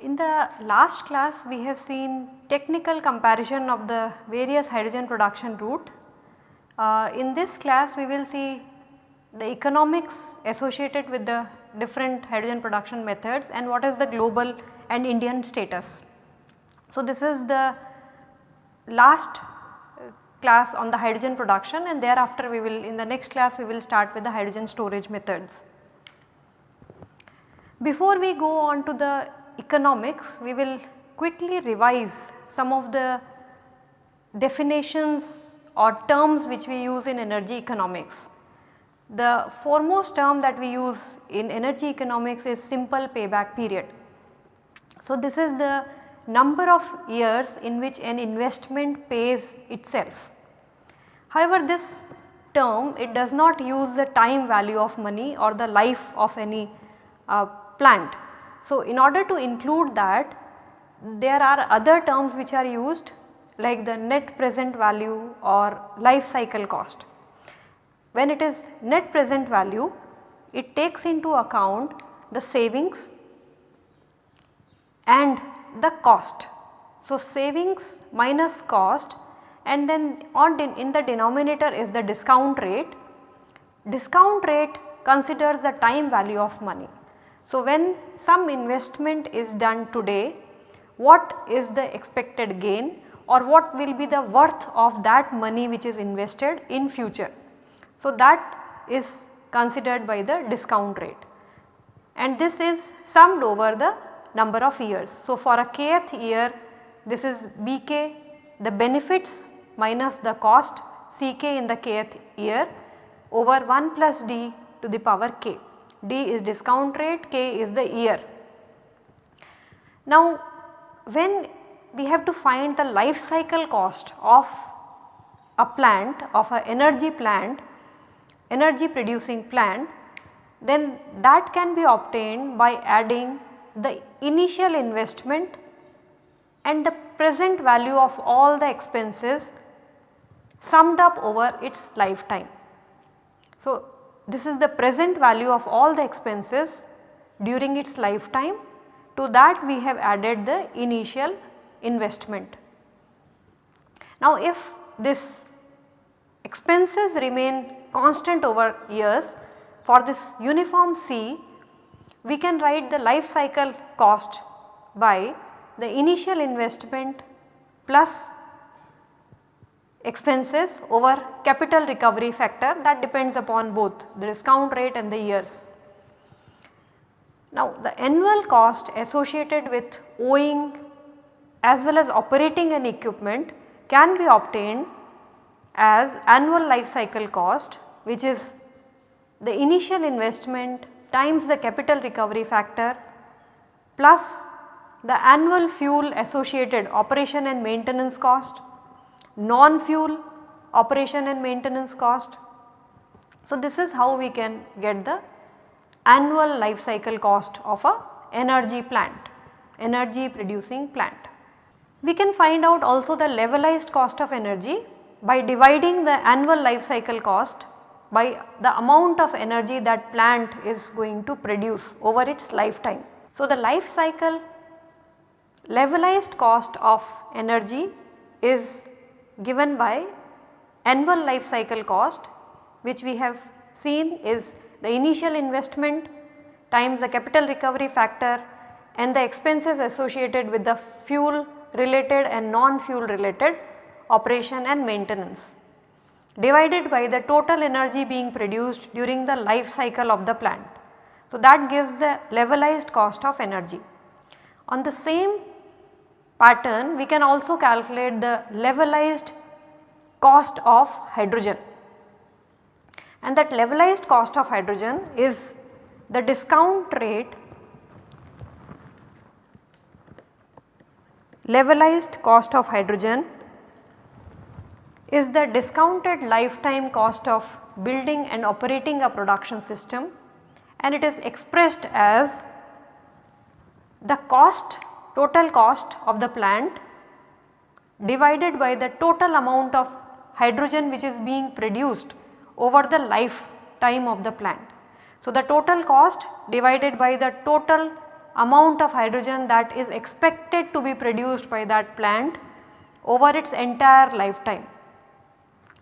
In the last class we have seen technical comparison of the various hydrogen production route. Uh, in this class we will see the economics associated with the different hydrogen production methods and what is the global and Indian status. So, this is the last uh, class on the hydrogen production and thereafter we will in the next class we will start with the hydrogen storage methods. Before we go on to the economics, we will quickly revise some of the definitions or terms which we use in energy economics. The foremost term that we use in energy economics is simple payback period. So, this is the number of years in which an investment pays itself. However, this term it does not use the time value of money or the life of any uh, plant. So, in order to include that there are other terms which are used like the net present value or life cycle cost. When it is net present value it takes into account the savings and the cost. So, savings minus cost and then on in the denominator is the discount rate. Discount rate considers the time value of money. So, when some investment is done today, what is the expected gain or what will be the worth of that money which is invested in future. So, that is considered by the discount rate and this is summed over the number of years. So, for a kth year this is Bk the benefits minus the cost Ck in the kth year over 1 plus d to the power k. D is discount rate, K is the year. Now when we have to find the life cycle cost of a plant of a energy plant, energy producing plant then that can be obtained by adding the initial investment and the present value of all the expenses summed up over its lifetime. So, this is the present value of all the expenses during its lifetime to that we have added the initial investment. Now if this expenses remain constant over years for this uniform C we can write the life cycle cost by the initial investment plus expenses over capital recovery factor that depends upon both the discount rate and the years. Now the annual cost associated with owing as well as operating an equipment can be obtained as annual life cycle cost which is the initial investment times the capital recovery factor plus the annual fuel associated operation and maintenance cost non-fuel operation and maintenance cost. So, this is how we can get the annual life cycle cost of a energy plant, energy producing plant. We can find out also the levelized cost of energy by dividing the annual life cycle cost by the amount of energy that plant is going to produce over its lifetime. So, the life cycle levelized cost of energy is given by annual life cycle cost which we have seen is the initial investment times the capital recovery factor and the expenses associated with the fuel related and non-fuel related operation and maintenance divided by the total energy being produced during the life cycle of the plant. So, that gives the levelized cost of energy. On the same pattern we can also calculate the levelized cost of hydrogen and that levelized cost of hydrogen is the discount rate levelized cost of hydrogen is the discounted lifetime cost of building and operating a production system and it is expressed as the cost total cost of the plant divided by the total amount of hydrogen which is being produced over the lifetime of the plant. So, the total cost divided by the total amount of hydrogen that is expected to be produced by that plant over its entire lifetime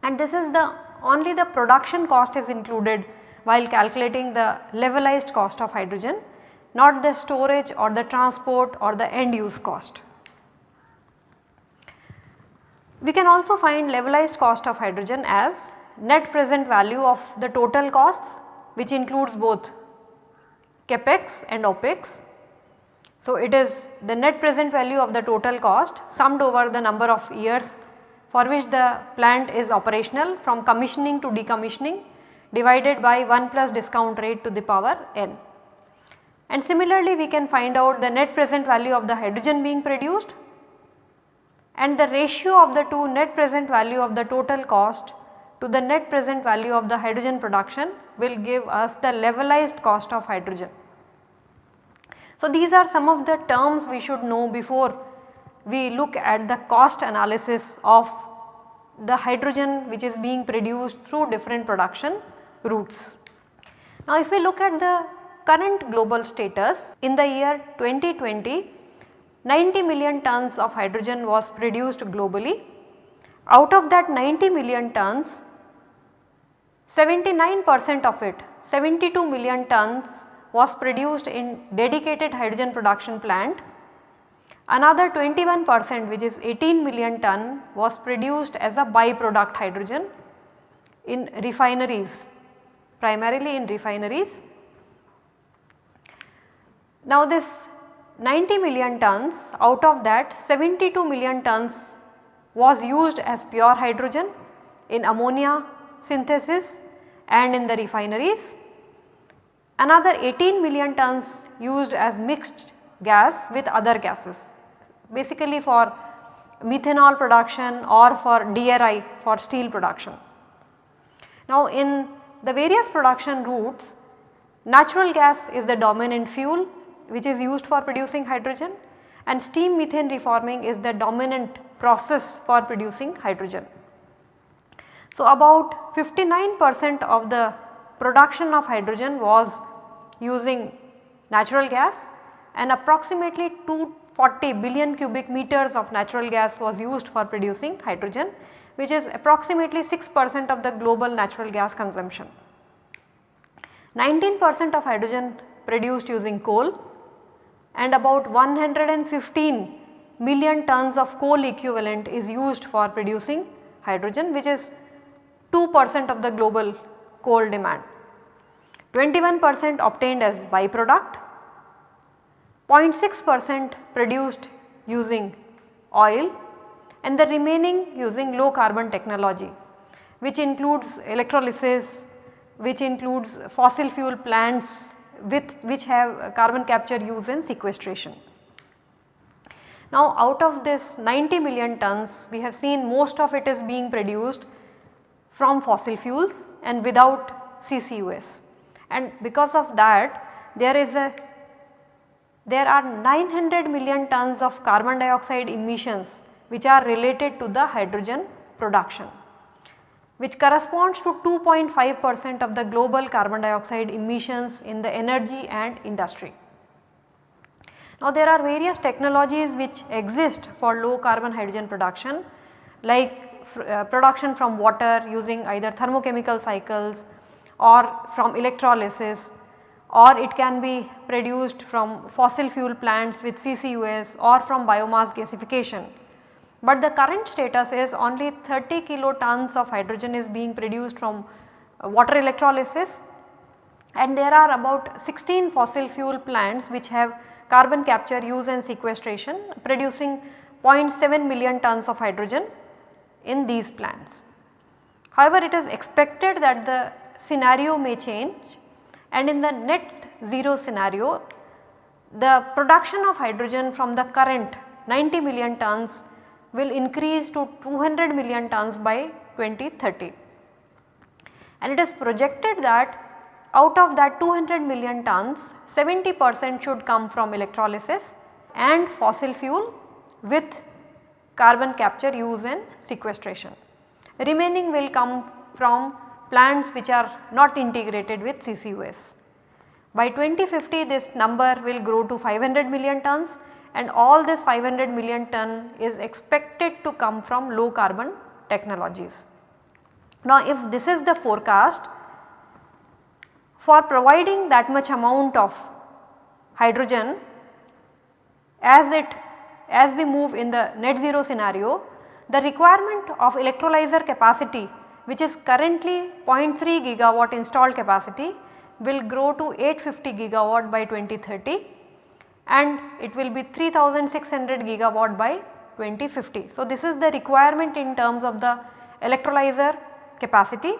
and this is the only the production cost is included while calculating the levelized cost of hydrogen not the storage or the transport or the end use cost. We can also find levelized cost of hydrogen as net present value of the total costs which includes both capex and opex. So, it is the net present value of the total cost summed over the number of years for which the plant is operational from commissioning to decommissioning divided by 1 plus discount rate to the power n. And similarly we can find out the net present value of the hydrogen being produced and the ratio of the two net present value of the total cost to the net present value of the hydrogen production will give us the levelized cost of hydrogen. So, these are some of the terms we should know before we look at the cost analysis of the hydrogen which is being produced through different production routes. Now, if we look at the current global status in the year 2020 90 million tons of hydrogen was produced globally. Out of that 90 million tons 79 percent of it 72 million tons was produced in dedicated hydrogen production plant. Another 21 percent which is 18 million ton was produced as a byproduct hydrogen in refineries primarily in refineries now this 90 million tons out of that 72 million tons was used as pure hydrogen in ammonia synthesis and in the refineries. Another 18 million tons used as mixed gas with other gases basically for methanol production or for DRI for steel production. Now in the various production routes natural gas is the dominant fuel which is used for producing hydrogen and steam methane reforming is the dominant process for producing hydrogen. So, about 59 percent of the production of hydrogen was using natural gas and approximately 240 billion cubic meters of natural gas was used for producing hydrogen which is approximately 6 percent of the global natural gas consumption. 19 percent of hydrogen produced using coal and about 115 million tons of coal equivalent is used for producing hydrogen which is 2 percent of the global coal demand. 21 percent obtained as byproduct, 0.6 percent produced using oil and the remaining using low carbon technology which includes electrolysis, which includes fossil fuel plants with which have carbon capture use and sequestration. Now out of this 90 million tons we have seen most of it is being produced from fossil fuels and without CCUS and because of that there is a there are 900 million tons of carbon dioxide emissions which are related to the hydrogen production which corresponds to 2.5 percent of the global carbon dioxide emissions in the energy and industry. Now there are various technologies which exist for low carbon hydrogen production like uh, production from water using either thermochemical cycles or from electrolysis or it can be produced from fossil fuel plants with CCUS or from biomass gasification but the current status is only 30 kilotons of hydrogen is being produced from uh, water electrolysis and there are about 16 fossil fuel plants which have carbon capture use and sequestration producing 0.7 million tons of hydrogen in these plants. However, it is expected that the scenario may change and in the net zero scenario the production of hydrogen from the current 90 million tons will increase to 200 million tons by 2030. And it is projected that out of that 200 million tons 70 percent should come from electrolysis and fossil fuel with carbon capture use and sequestration. Remaining will come from plants which are not integrated with CCUS. By 2050 this number will grow to 500 million tons and all this 500 million ton is expected to come from low carbon technologies. Now if this is the forecast for providing that much amount of hydrogen as it as we move in the net zero scenario the requirement of electrolyzer capacity which is currently 0.3 gigawatt installed capacity will grow to 850 gigawatt by 2030 and it will be 3600 gigawatt by 2050. So, this is the requirement in terms of the electrolyzer capacity.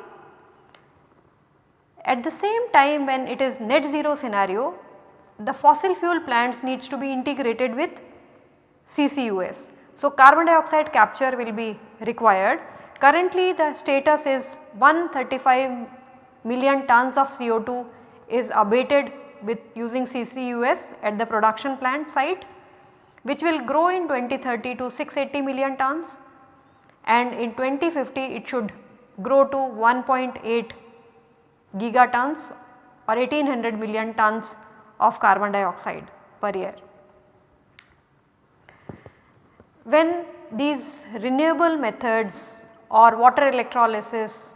At the same time when it is net zero scenario the fossil fuel plants needs to be integrated with CCUS. So, carbon dioxide capture will be required. Currently the status is 135 million tons of CO2 is abated with using CCUS at the production plant site which will grow in 2030 to 680 million tons and in 2050 it should grow to 1.8 gigatons or 1800 million tons of carbon dioxide per year. When these renewable methods or water electrolysis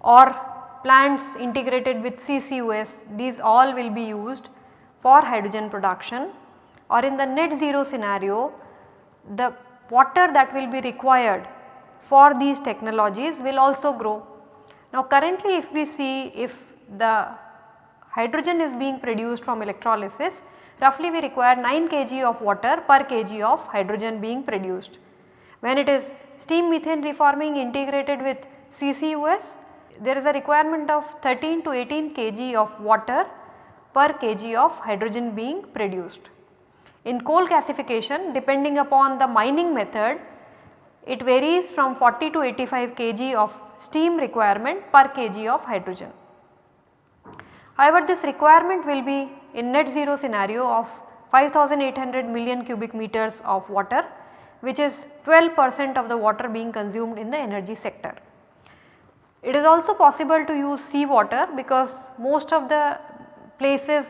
or plants integrated with CCUS these all will be used for hydrogen production or in the net zero scenario the water that will be required for these technologies will also grow. Now currently if we see if the hydrogen is being produced from electrolysis roughly we require 9 kg of water per kg of hydrogen being produced. When it is steam methane reforming integrated with CCUS there is a requirement of 13 to 18 kg of water per kg of hydrogen being produced. In coal gasification depending upon the mining method it varies from 40 to 85 kg of steam requirement per kg of hydrogen. However, this requirement will be in net zero scenario of 5800 million cubic meters of water which is 12 percent of the water being consumed in the energy sector. It is also possible to use sea water because most of the places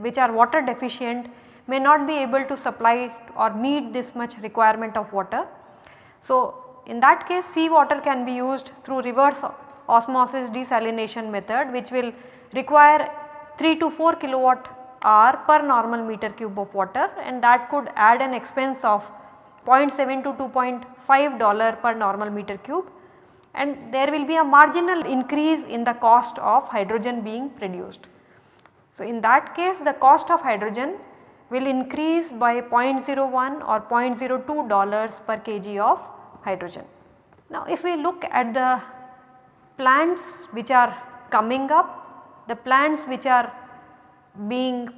which are water deficient may not be able to supply or meet this much requirement of water. So, in that case sea water can be used through reverse osmosis desalination method which will require 3 to 4 kilowatt hour per normal meter cube of water and that could add an expense of 0.7 to 2.5 dollar per normal meter cube and there will be a marginal increase in the cost of hydrogen being produced. So, in that case the cost of hydrogen will increase by 0.01 or 0.02 dollars per kg of hydrogen. Now, if we look at the plants which are coming up, the plants which are being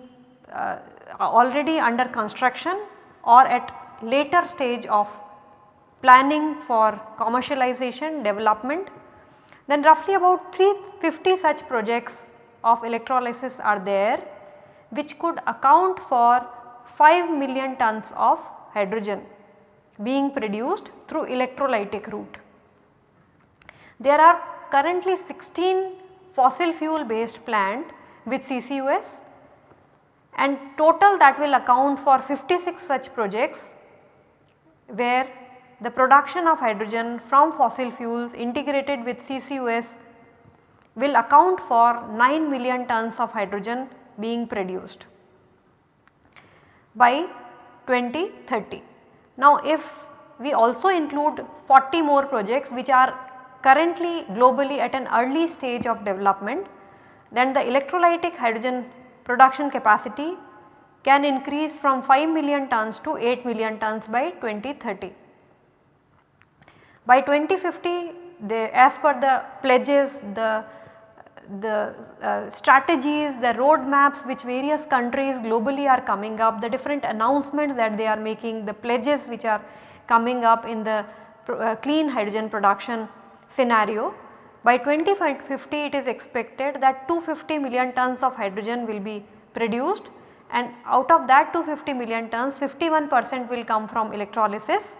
uh, already under construction or at later stage of planning for commercialization development then roughly about 350 such projects of electrolysis are there which could account for 5 million tons of hydrogen being produced through electrolytic route. There are currently 16 fossil fuel based plant with CCUS and total that will account for 56 such projects where the production of hydrogen from fossil fuels integrated with CCUS will account for 9 million tons of hydrogen being produced by 2030. Now if we also include 40 more projects which are currently globally at an early stage of development then the electrolytic hydrogen production capacity can increase from 5 million tons to 8 million tons by 2030. By 2050 the, as per the pledges the, the uh, strategies, the roadmaps which various countries globally are coming up, the different announcements that they are making, the pledges which are coming up in the uh, clean hydrogen production scenario. By 2050 it is expected that 250 million tons of hydrogen will be produced and out of that 250 million tons 51 percent will come from electrolysis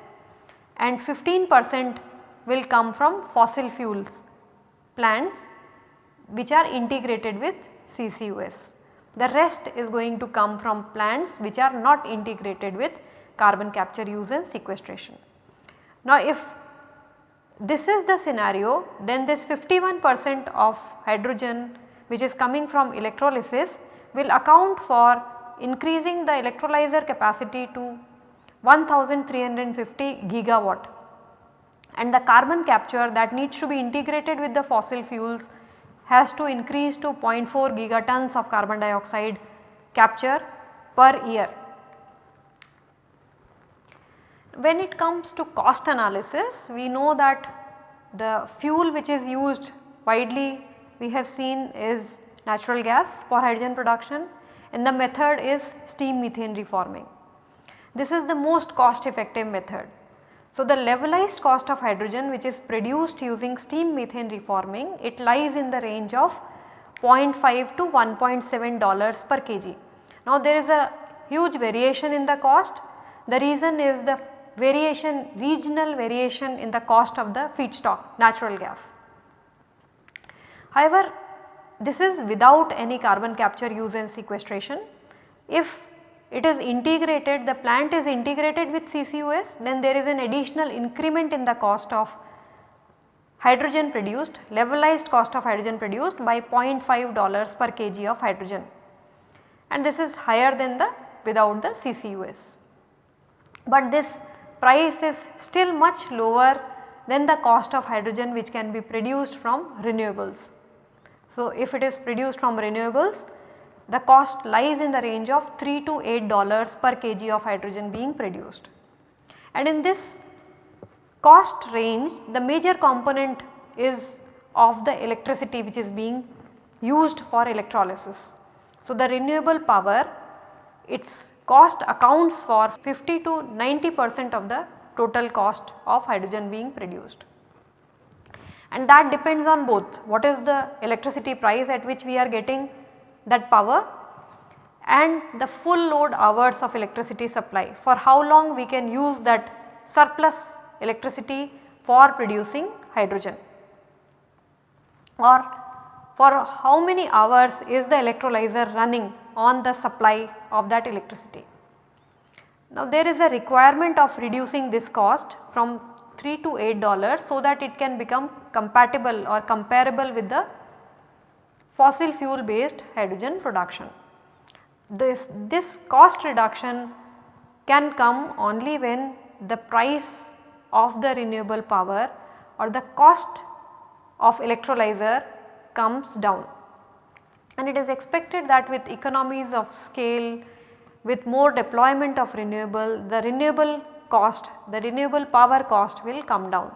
and 15 percent will come from fossil fuels plants which are integrated with CCUS. The rest is going to come from plants which are not integrated with carbon capture use and sequestration. Now if this is the scenario then this 51 percent of hydrogen which is coming from electrolysis will account for increasing the electrolyzer capacity to 1350 gigawatt and the carbon capture that needs to be integrated with the fossil fuels has to increase to 0.4 gigatons of carbon dioxide capture per year. When it comes to cost analysis we know that the fuel which is used widely we have seen is natural gas for hydrogen production and the method is steam methane reforming. This is the most cost effective method. So, the levelized cost of hydrogen which is produced using steam methane reforming it lies in the range of 0.5 to 1.7 dollars per kg. Now there is a huge variation in the cost the reason is the variation regional variation in the cost of the feedstock natural gas. However, this is without any carbon capture use and sequestration. If it is integrated the plant is integrated with CCUS then there is an additional increment in the cost of hydrogen produced levelized cost of hydrogen produced by 0.5 dollars per kg of hydrogen and this is higher than the without the CCUS. But this price is still much lower than the cost of hydrogen which can be produced from renewables. So, if it is produced from renewables the cost lies in the range of 3 to 8 dollars per kg of hydrogen being produced. And in this cost range the major component is of the electricity which is being used for electrolysis. So, the renewable power its cost accounts for 50 to 90 percent of the total cost of hydrogen being produced. And that depends on both. What is the electricity price at which we are getting that power and the full load hours of electricity supply. For how long we can use that surplus electricity for producing hydrogen? Or for how many hours is the electrolyzer running on the supply of that electricity. Now there is a requirement of reducing this cost from 3 to 8 dollars so that it can become compatible or comparable with the fossil fuel based hydrogen production. This, this cost reduction can come only when the price of the renewable power or the cost of electrolyzer comes down. And it is expected that with economies of scale, with more deployment of renewable, the renewable cost, the renewable power cost will come down.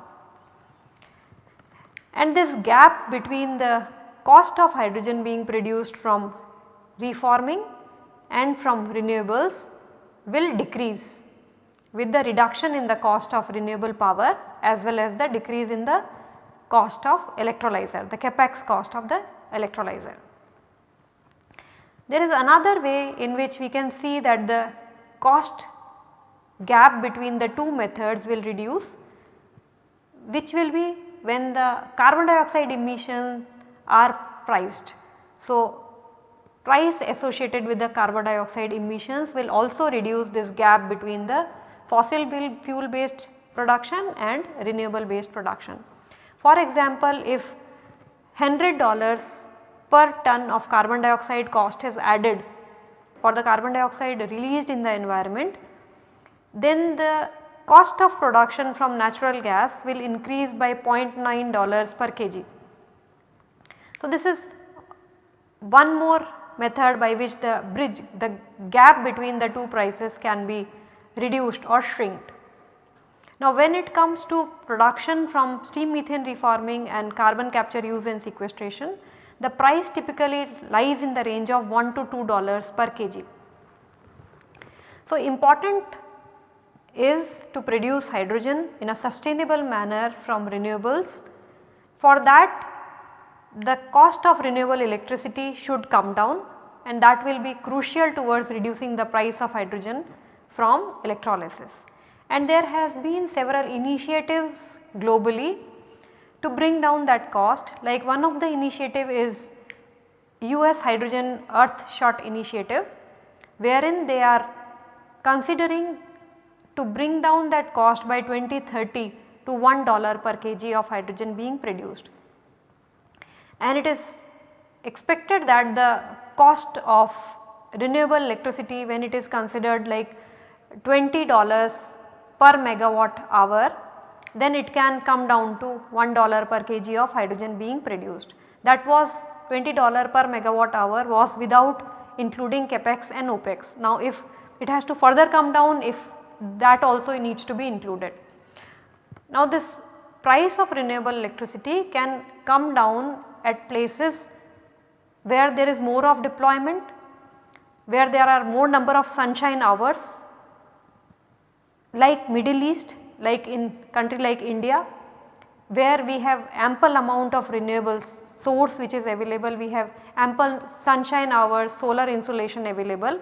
And this gap between the cost of hydrogen being produced from reforming and from renewables will decrease with the reduction in the cost of renewable power as well as the decrease in the cost of electrolyzer, the capex cost of the electrolyzer. There is another way in which we can see that the cost gap between the two methods will reduce which will be when the carbon dioxide emissions are priced. So, price associated with the carbon dioxide emissions will also reduce this gap between the fossil fuel based production and renewable based production. For example, if $100 per ton of carbon dioxide cost is added for the carbon dioxide released in the environment, then the cost of production from natural gas will increase by 0.9 dollars per kg. So, this is one more method by which the bridge the gap between the two prices can be reduced or shrinked. Now when it comes to production from steam methane reforming and carbon capture use and sequestration, the price typically lies in the range of 1 to 2 dollars per kg. So important is to produce hydrogen in a sustainable manner from renewables. For that the cost of renewable electricity should come down and that will be crucial towards reducing the price of hydrogen from electrolysis. And there has been several initiatives globally to bring down that cost like one of the initiative is US Hydrogen Earth Shot initiative wherein they are considering to bring down that cost by 2030 to $1 per kg of hydrogen being produced. And it is expected that the cost of renewable electricity when it is considered like $20 per megawatt hour then it can come down to $1 per kg of hydrogen being produced. That was $20 per megawatt hour was without including capex and opex. Now if it has to further come down if that also needs to be included. Now this price of renewable electricity can come down at places where there is more of deployment, where there are more number of sunshine hours like Middle East, like in country like India where we have ample amount of renewables source which is available, we have ample sunshine hours, solar insolation available.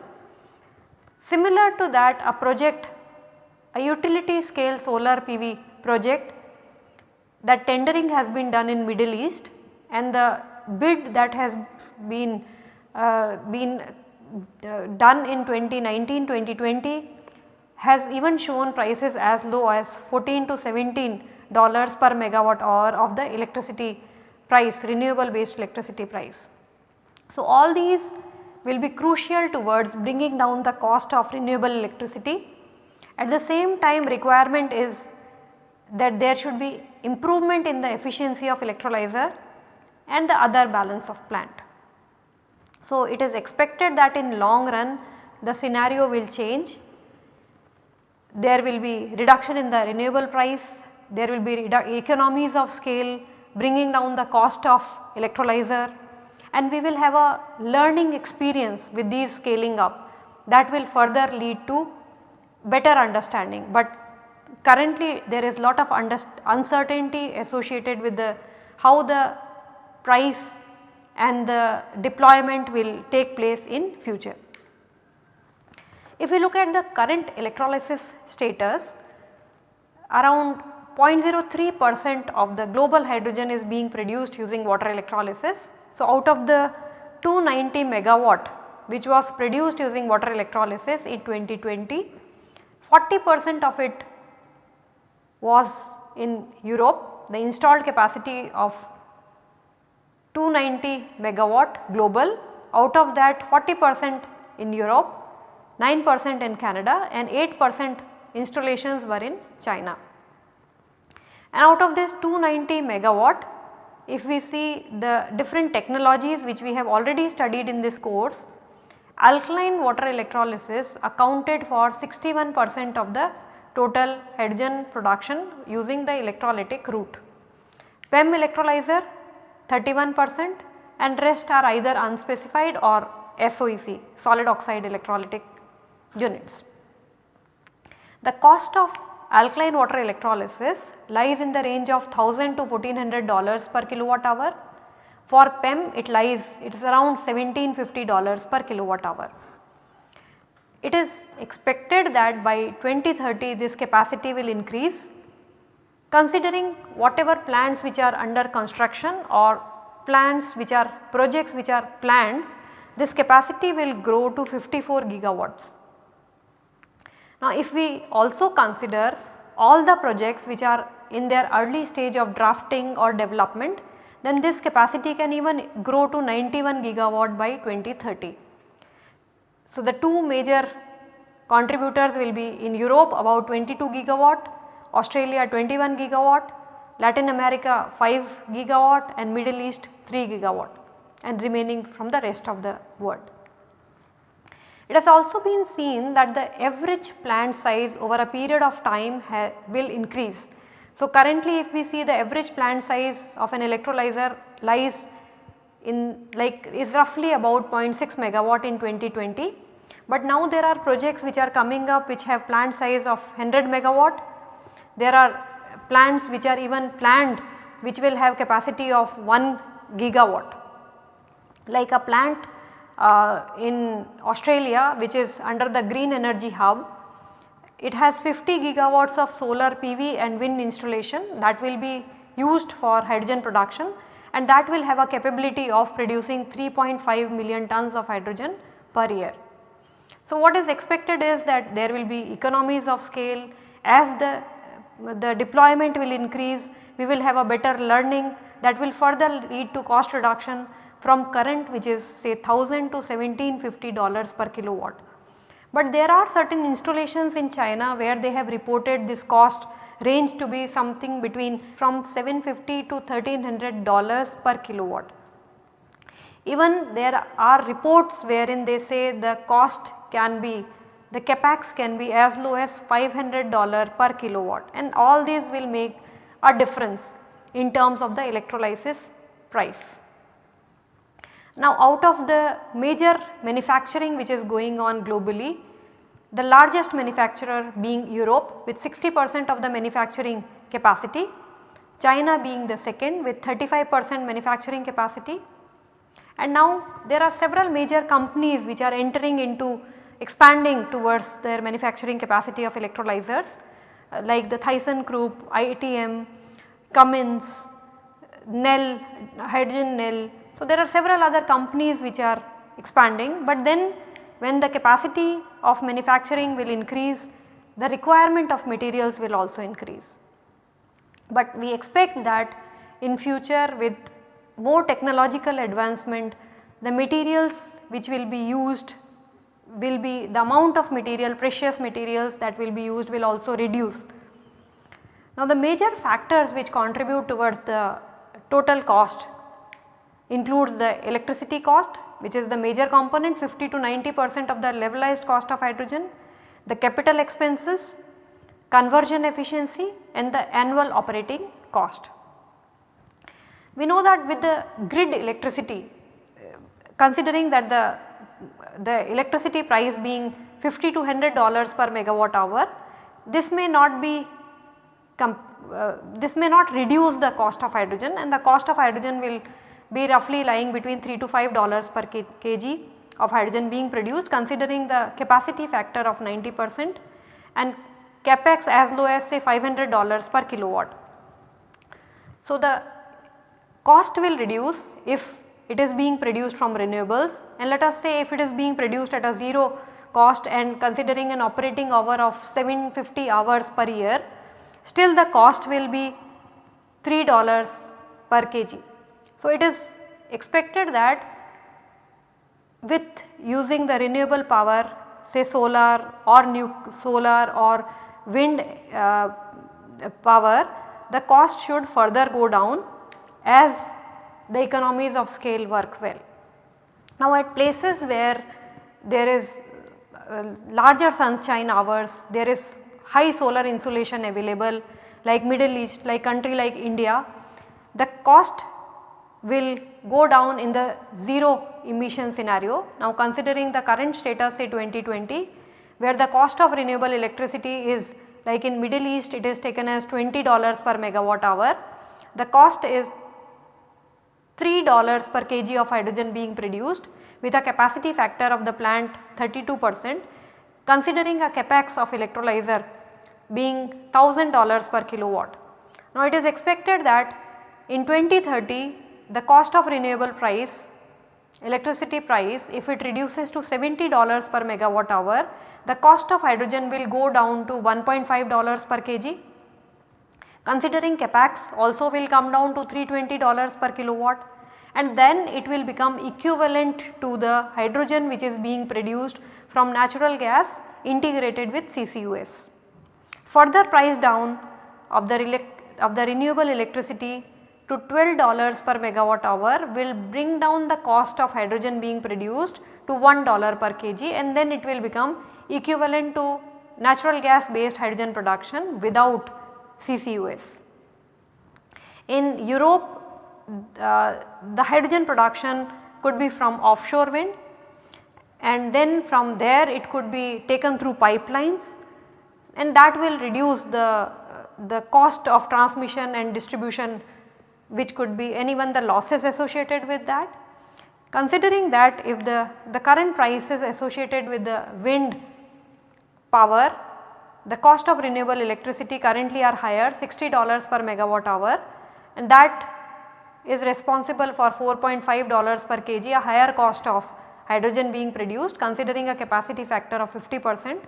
Similar to that a project a utility scale solar PV project that tendering has been done in Middle East and the bid that has been uh, been uh, done in 2019 2020 has even shown prices as low as 14 to 17 dollars per megawatt hour of the electricity price renewable based electricity price. So, all these will be crucial towards bringing down the cost of renewable electricity at the same time requirement is that there should be improvement in the efficiency of electrolyzer and the other balance of plant. So, it is expected that in long run the scenario will change. There will be reduction in the renewable price, there will be economies of scale bringing down the cost of electrolyzer and we will have a learning experience with these scaling up that will further lead to better understanding. But currently there is lot of uncertainty associated with the how the price and the deployment will take place in future. If we look at the current electrolysis status around 0.03 percent of the global hydrogen is being produced using water electrolysis. So, out of the 290 megawatt which was produced using water electrolysis in 2020 40 percent of it was in Europe the installed capacity of 290 megawatt global out of that 40 percent in Europe, 9 percent in Canada and 8 percent installations were in China. And out of this 290 megawatt if we see the different technologies which we have already studied in this course alkaline water electrolysis accounted for 61 percent of the total hydrogen production using the electrolytic route. PEM electrolyzer 31 percent and rest are either unspecified or SOEC solid oxide electrolytic units. The cost of alkaline water electrolysis lies in the range of 1000 to 1400 dollars per kilowatt hour for PEM it lies it is around $1750 per kilowatt hour. It is expected that by 2030 this capacity will increase considering whatever plants which are under construction or plants which are projects which are planned this capacity will grow to 54 gigawatts. Now if we also consider all the projects which are in their early stage of drafting or development then this capacity can even grow to 91 gigawatt by 2030. So, the two major contributors will be in Europe about 22 gigawatt, Australia 21 gigawatt, Latin America 5 gigawatt and Middle East 3 gigawatt and remaining from the rest of the world. It has also been seen that the average plant size over a period of time will increase so, currently if we see the average plant size of an electrolyzer lies in like is roughly about 0.6 megawatt in 2020, but now there are projects which are coming up which have plant size of 100 megawatt. There are plants which are even planned which will have capacity of 1 gigawatt. Like a plant uh, in Australia which is under the green energy hub, it has 50 gigawatts of solar PV and wind installation that will be used for hydrogen production and that will have a capability of producing 3.5 million tons of hydrogen per year. So, what is expected is that there will be economies of scale as the, the deployment will increase we will have a better learning that will further lead to cost reduction from current which is say 1000 to 1750 dollars per kilowatt. But there are certain installations in China where they have reported this cost range to be something between from 750 to 1300 dollars per kilowatt. Even there are reports wherein they say the cost can be the capex can be as low as 500 dollar per kilowatt and all these will make a difference in terms of the electrolysis price. Now out of the major manufacturing which is going on globally, the largest manufacturer being Europe with 60 percent of the manufacturing capacity, China being the second with 35 percent manufacturing capacity. And now there are several major companies which are entering into expanding towards their manufacturing capacity of electrolyzers uh, like the ThyssenKrupp, ITM, Cummins, Nel, Hydrogen Nel. So, there are several other companies which are expanding, but then when the capacity of manufacturing will increase, the requirement of materials will also increase. But we expect that in future with more technological advancement, the materials which will be used will be the amount of material precious materials that will be used will also reduce. Now the major factors which contribute towards the total cost includes the electricity cost which is the major component 50 to 90 percent of the levelized cost of hydrogen, the capital expenses, conversion efficiency and the annual operating cost. We know that with the grid electricity considering that the the electricity price being 50 to 100 dollars per megawatt hour, this may not be uh, this may not reduce the cost of hydrogen and the cost of hydrogen will be roughly lying between 3 to 5 dollars per kg of hydrogen being produced considering the capacity factor of 90 percent and capex as low as say 500 dollars per kilowatt. So, the cost will reduce if it is being produced from renewables and let us say if it is being produced at a 0 cost and considering an operating hour of 750 hours per year still the cost will be 3 dollars per kg. So, it is expected that with using the renewable power say solar or new solar or wind uh, power the cost should further go down as the economies of scale work well. Now at places where there is uh, larger sunshine hours, there is high solar insolation available like Middle East, like country like India, the cost will go down in the 0 emission scenario. Now considering the current status say 2020 where the cost of renewable electricity is like in Middle East it is taken as $20 per megawatt hour. The cost is $3 per kg of hydrogen being produced with a capacity factor of the plant 32 percent considering a capex of electrolyzer being $1000 per kilowatt. Now it is expected that in 2030 the cost of renewable price electricity price if it reduces to $70 per megawatt hour the cost of hydrogen will go down to $1.5 per kg Considering capex also will come down to $320 per kilowatt and then it will become equivalent to the hydrogen which is being produced from natural gas integrated with CCUS. Further price down of the, of the renewable electricity to $12 per megawatt hour will bring down the cost of hydrogen being produced to $1 per kg and then it will become equivalent to natural gas based hydrogen production without CCUS. In Europe uh, the hydrogen production could be from offshore wind and then from there it could be taken through pipelines and that will reduce the, the cost of transmission and distribution which could be anyone the losses associated with that. Considering that if the, the current prices associated with the wind power, the cost of renewable electricity currently are higher $60 per megawatt hour and that is responsible for $4.5 per kg a higher cost of hydrogen being produced considering a capacity factor of 50 percent.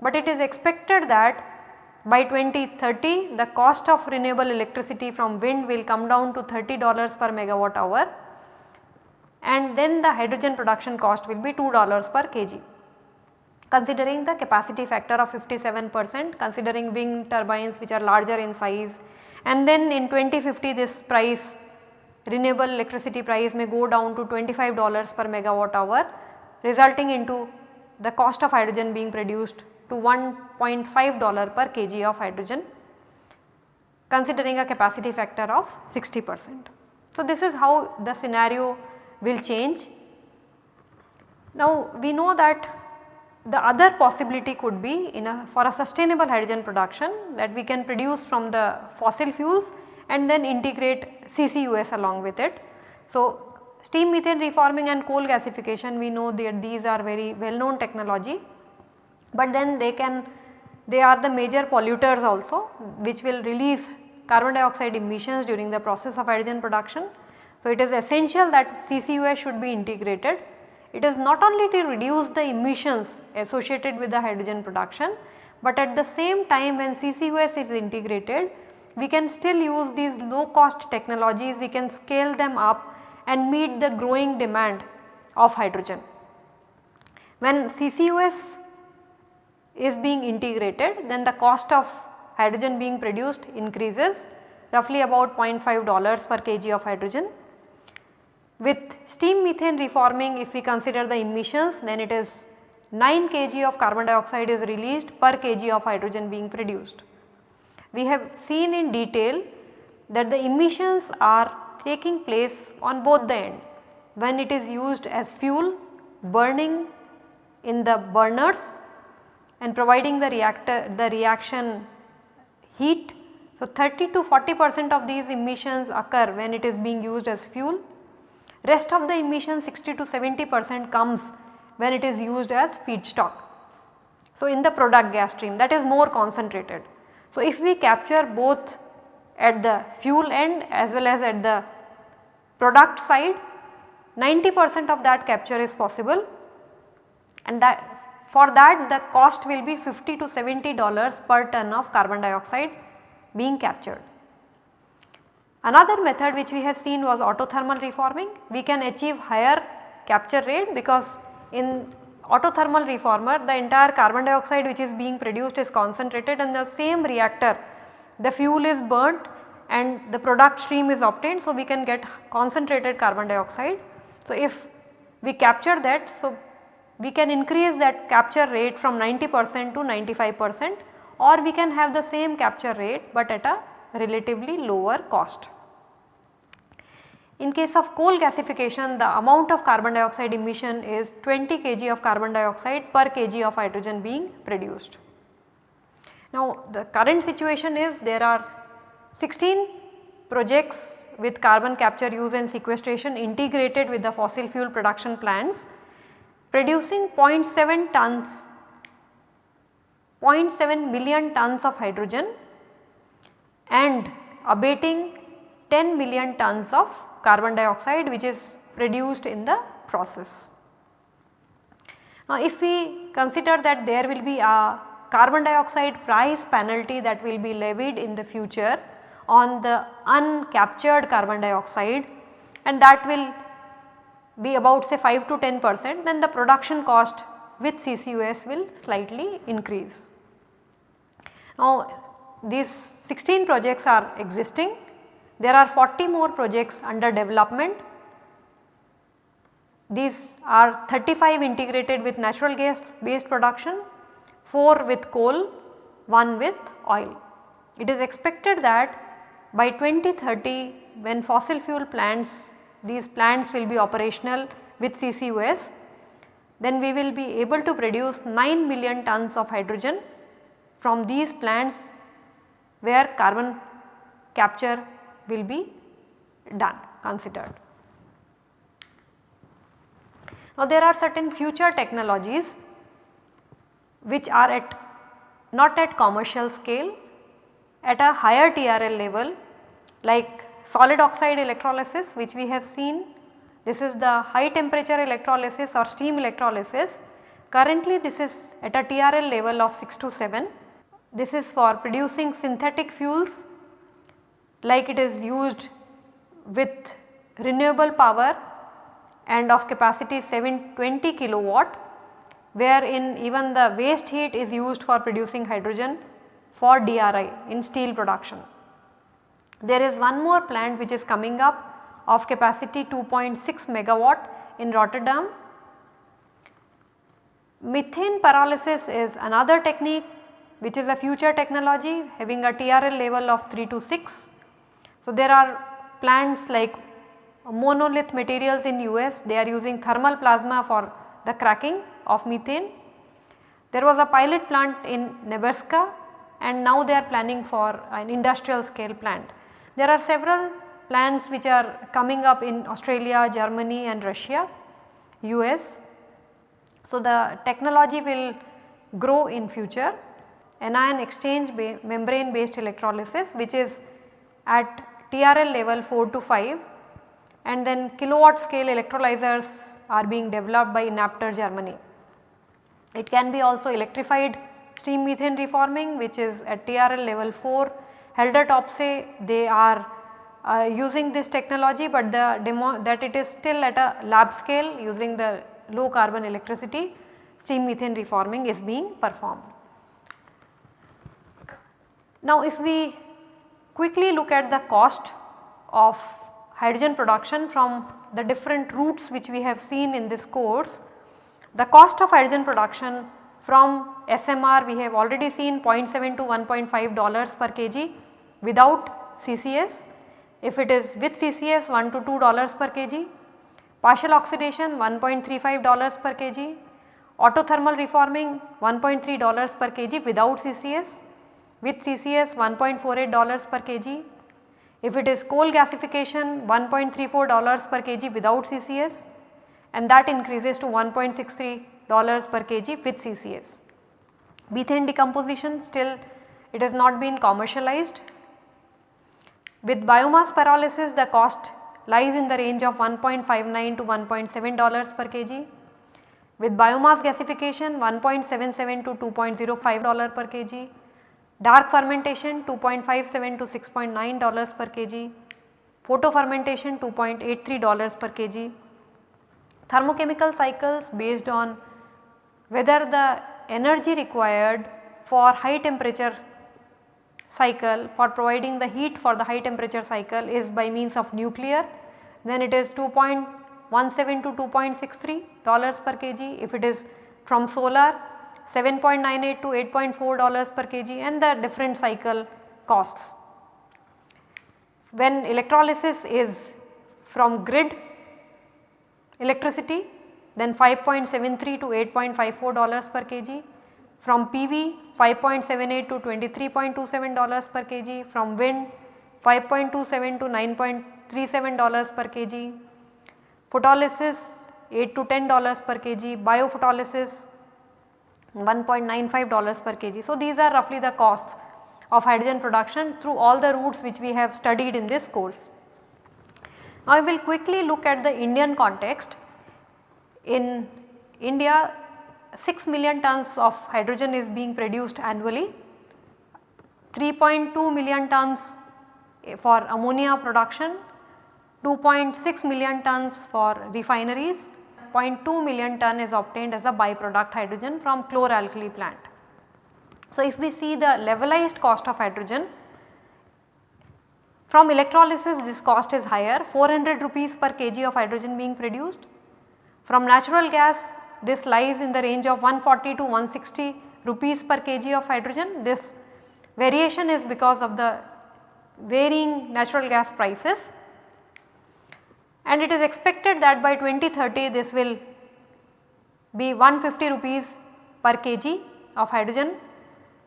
But it is expected that by 2030 the cost of renewable electricity from wind will come down to $30 per megawatt hour and then the hydrogen production cost will be $2 per kg. Considering the capacity factor of 57 percent, considering wind turbines which are larger in size and then in 2050 this price renewable electricity price may go down to $25 per megawatt hour resulting into the cost of hydrogen being produced to $1.5 per kg of hydrogen considering a capacity factor of 60 percent. So, this is how the scenario will change. Now, we know that the other possibility could be in a for a sustainable hydrogen production that we can produce from the fossil fuels and then integrate CCUS along with it. So, steam methane reforming and coal gasification we know that these are very well known technology, but then they can they are the major polluters also which will release carbon dioxide emissions during the process of hydrogen production. So, it is essential that CCUS should be integrated. It is not only to reduce the emissions associated with the hydrogen production, but at the same time when CCUS is integrated we can still use these low cost technologies, we can scale them up and meet the growing demand of hydrogen. When CCUS is being integrated then the cost of hydrogen being produced increases roughly about 0.5 dollars per kg of hydrogen. With steam methane reforming if we consider the emissions then it is 9 kg of carbon dioxide is released per kg of hydrogen being produced. We have seen in detail that the emissions are taking place on both the end when it is used as fuel burning in the burners and providing the reactor the reaction heat. So, 30 to 40 percent of these emissions occur when it is being used as fuel. Rest of the emission 60 to 70 percent comes when it is used as feedstock. So, in the product gas stream that is more concentrated. So, if we capture both at the fuel end as well as at the product side 90 percent of that capture is possible and that for that the cost will be 50 to 70 dollars per ton of carbon dioxide being captured. Another method which we have seen was autothermal reforming. We can achieve higher capture rate because in autothermal reformer the entire carbon dioxide which is being produced is concentrated and the same reactor the fuel is burnt and the product stream is obtained. So, we can get concentrated carbon dioxide. So, if we capture that so we can increase that capture rate from 90 percent to 95 percent or we can have the same capture rate but at a relatively lower cost. In case of coal gasification the amount of carbon dioxide emission is 20 kg of carbon dioxide per kg of hydrogen being produced. Now the current situation is there are 16 projects with carbon capture use and sequestration integrated with the fossil fuel production plants producing 0.7 tons 0.7 million tons of hydrogen and abating 10 million tons of carbon dioxide which is produced in the process. Now if we consider that there will be a carbon dioxide price penalty that will be levied in the future on the uncaptured carbon dioxide and that will be about say 5 to 10 percent then the production cost with CCUS will slightly increase. Now these 16 projects are existing there are 40 more projects under development. These are 35 integrated with natural gas based production, 4 with coal, 1 with oil. It is expected that by 2030 when fossil fuel plants, these plants will be operational with CCUS, then we will be able to produce 9 million tons of hydrogen from these plants where carbon capture will be done considered. Now there are certain future technologies which are at not at commercial scale at a higher TRL level like solid oxide electrolysis which we have seen. This is the high temperature electrolysis or steam electrolysis. Currently this is at a TRL level of 6 to 7. This is for producing synthetic fuels like it is used with renewable power and of capacity 720 kilowatt wherein even the waste heat is used for producing hydrogen for DRI in steel production. There is one more plant which is coming up of capacity 2.6 megawatt in Rotterdam. Methane pyrolysis is another technique which is a future technology having a TRL level of 3 to 6. So, there are plants like monolith materials in US they are using thermal plasma for the cracking of methane. There was a pilot plant in Nebraska and now they are planning for an industrial scale plant. There are several plants which are coming up in Australia, Germany and Russia, US. So, the technology will grow in future anion exchange membrane based electrolysis which is at TRL level 4 to 5 and then kilowatt scale electrolyzers are being developed by Enapter Germany. It can be also electrified steam methane reforming which is at TRL level 4. Haldor Topsoe they are uh, using this technology but the demo that it is still at a lab scale using the low carbon electricity steam methane reforming is being performed. Now if we quickly look at the cost of hydrogen production from the different routes which we have seen in this course the cost of hydrogen production from SMR we have already seen 0.7 to 1.5 dollars per kg without CCS. If it is with CCS 1 to 2 dollars per kg, partial oxidation 1.35 dollars per kg, autothermal reforming 1.3 dollars per kg without CCS, with CCS 1.48 dollars per kg. If it is coal gasification 1.34 dollars per kg without CCS, and that increases to 1.63 dollars per kg with CCS. Methane decomposition still it has not been commercialized. With biomass pyrolysis the cost lies in the range of 1.59 to 1.7 dollars per kg. With biomass gasification 1.77 to 2.05 dollar per kg. Dark fermentation 2.57 to 6.9 dollars per kg. Photo fermentation 2.83 dollars per kg thermochemical cycles based on whether the energy required for high temperature cycle for providing the heat for the high temperature cycle is by means of nuclear then it is 2.17 to 2.63 dollars per kg if it is from solar 7.98 to 8.4 dollars per kg and the different cycle costs. When electrolysis is from grid electricity then 5.73 to 8.54 dollars per kg. From PV 5.78 to 23.27 dollars per kg. From wind 5.27 to 9.37 dollars per kg. Photolysis 8 to 10 dollars per kg. Biophotolysis 1.95 dollars per kg. So, these are roughly the costs of hydrogen production through all the routes which we have studied in this course. Now, I will quickly look at the Indian context. In India 6 million tons of hydrogen is being produced annually, 3.2 million tons eh, for ammonia production, 2.6 million tons for refineries, 0.2 million ton is obtained as a byproduct hydrogen from chloralkali plant. So, if we see the levelized cost of hydrogen from electrolysis this cost is higher 400 rupees per kg of hydrogen being produced. From natural gas this lies in the range of 140 to 160 rupees per kg of hydrogen. This variation is because of the varying natural gas prices and it is expected that by 2030 this will be 150 rupees per kg of hydrogen.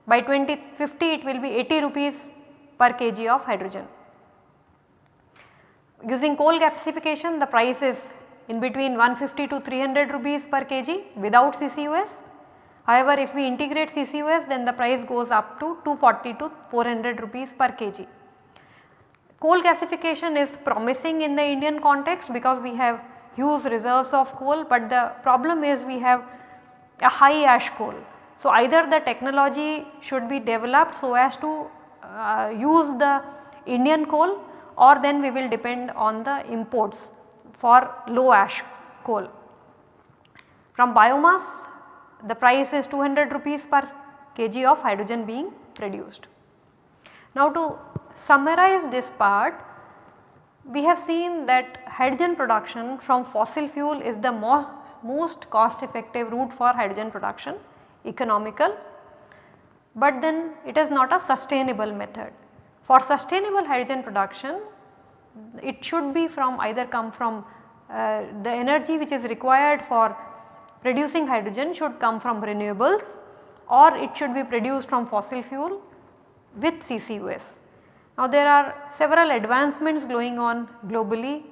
By 2050 it will be 80 rupees per kg of hydrogen. using coal gasification the price is in between 150 to 300 rupees per kg without CCUS. However, if we integrate CCUS then the price goes up to 240 to 400 rupees per kg. Coal gasification is promising in the Indian context because we have huge reserves of coal, but the problem is we have a high ash coal. So, either the technology should be developed so as to uh, use the Indian coal or then we will depend on the imports for low ash coal. From biomass the price is 200 rupees per kg of hydrogen being produced. Now to summarize this part we have seen that hydrogen production from fossil fuel is the mo most cost effective route for hydrogen production economical but then it is not a sustainable method. For sustainable hydrogen production it should be from either come from uh, the energy which is required for producing hydrogen should come from renewables or it should be produced from fossil fuel with CCUS. Now there are several advancements going on globally.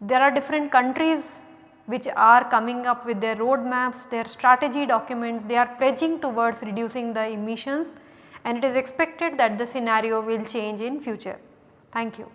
There are different countries which are coming up with their roadmaps, their strategy documents, they are pledging towards reducing the emissions and it is expected that the scenario will change in future. Thank you.